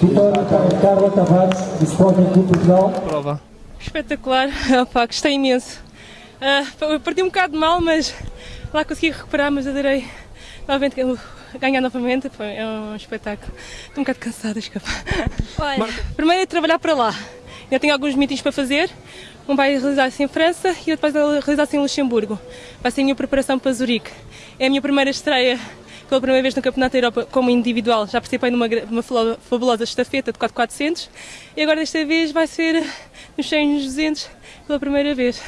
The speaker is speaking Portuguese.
Vitória para Carla Tavares, do Sporting Clube Portugal. Prova. Espetacular, ah, Opa, gostei imenso. Uh, perdi um bocado mal, mas lá consegui recuperar, mas adorei novamente ganhar novamente. Foi é um espetáculo. Estou um bocado cansada, escapa. Olha, primeiro é trabalhar para lá. Ainda tenho alguns meetings para fazer. Um vai realizar-se em França e outro vai realizar-se em Luxemburgo. Vai ser a minha preparação para Zurique. É a minha primeira estreia pela primeira vez no Campeonato da Europa como individual. Já participei numa uma fabulosa estafeta de 4 400 e agora desta vez vai ser nos 100 200 pela primeira vez.